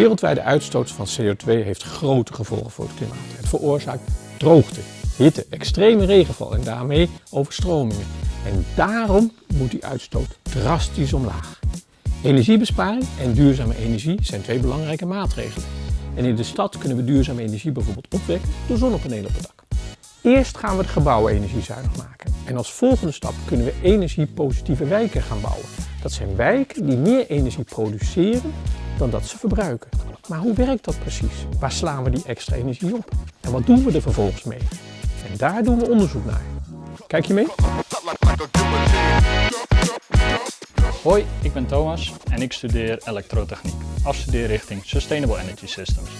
wereldwijde uitstoot van CO2 heeft grote gevolgen voor het klimaat. Het veroorzaakt droogte, hitte, extreme regenval en daarmee overstromingen. En daarom moet die uitstoot drastisch omlaag. Energiebesparing en duurzame energie zijn twee belangrijke maatregelen. En in de stad kunnen we duurzame energie bijvoorbeeld opwekken door zonnepanelen op het dak. Eerst gaan we de gebouwen energiezuinig maken. En als volgende stap kunnen we energiepositieve wijken gaan bouwen. Dat zijn wijken die meer energie produceren dan dat ze verbruiken. Maar hoe werkt dat precies? Waar slaan we die extra energie op? En wat doen we er vervolgens mee? En daar doen we onderzoek naar. Kijk je mee? Hoi, ik ben Thomas en ik studeer elektrotechniek, afstudeerrichting Sustainable Energy Systems.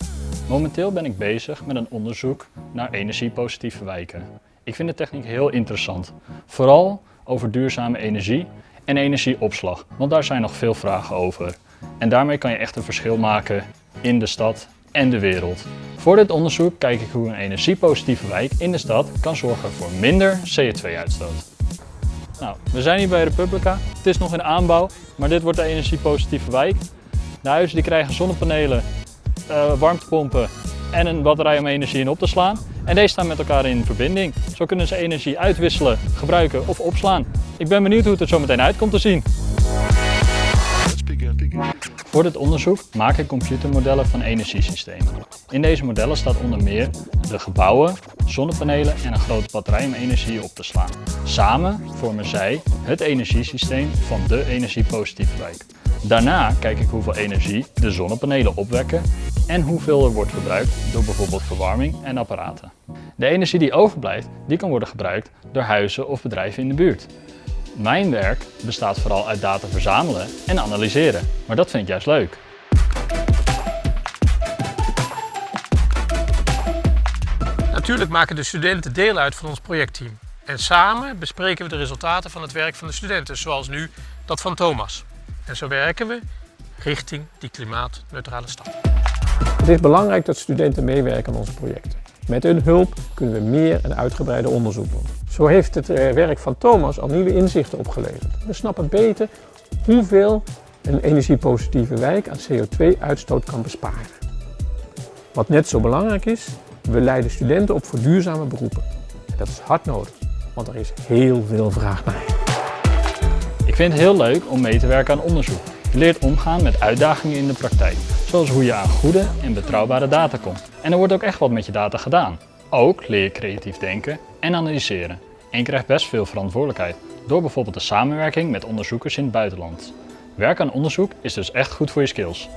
Momenteel ben ik bezig met een onderzoek naar energiepositieve wijken. Ik vind de techniek heel interessant, vooral over duurzame energie en energieopslag, want daar zijn nog veel vragen over. En daarmee kan je echt een verschil maken in de stad en de wereld. Voor dit onderzoek kijk ik hoe een energiepositieve wijk in de stad kan zorgen voor minder CO2-uitstoot. Nou, we zijn hier bij Republica. Het is nog in aanbouw, maar dit wordt de energiepositieve wijk. De huizen die krijgen zonnepanelen, uh, warmtepompen en een batterij om energie in op te slaan. En deze staan met elkaar in verbinding. Zo kunnen ze energie uitwisselen, gebruiken of opslaan. Ik ben benieuwd hoe het er zo meteen uit komt te zien. Voor dit onderzoek maak ik computermodellen van energiesystemen. In deze modellen staat onder meer de gebouwen, zonnepanelen en een grote batterij om energie op te slaan. Samen vormen zij het energiesysteem van de energiepositieve wijk. Daarna kijk ik hoeveel energie de zonnepanelen opwekken en hoeveel er wordt verbruikt door bijvoorbeeld verwarming en apparaten. De energie die overblijft, die kan worden gebruikt door huizen of bedrijven in de buurt. Mijn werk bestaat vooral uit data verzamelen en analyseren, maar dat vind ik juist leuk. Natuurlijk maken de studenten deel uit van ons projectteam. En samen bespreken we de resultaten van het werk van de studenten, zoals nu dat van Thomas. En zo werken we richting die klimaatneutrale stad. Het is belangrijk dat studenten meewerken aan onze projecten. Met hun hulp kunnen we meer en uitgebreider onderzoek doen. Zo heeft het eh, werk van Thomas al nieuwe inzichten opgeleverd. We snappen beter hoeveel een energiepositieve wijk aan CO2-uitstoot kan besparen. Wat net zo belangrijk is, we leiden studenten op voor duurzame beroepen. En dat is hard nodig, want er is heel veel vraag naar. Ik vind het heel leuk om mee te werken aan onderzoek. Je leert omgaan met uitdagingen in de praktijk, zoals hoe je aan goede en betrouwbare data komt. En er wordt ook echt wat met je data gedaan. Ook leer je creatief denken en analyseren. En je krijgt best veel verantwoordelijkheid, door bijvoorbeeld de samenwerking met onderzoekers in het buitenland. Werk aan onderzoek is dus echt goed voor je skills.